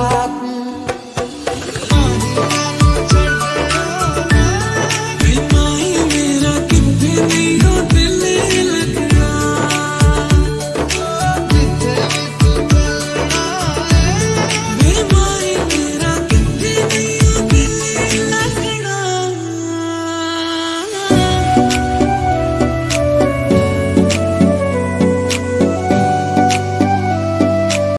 बात।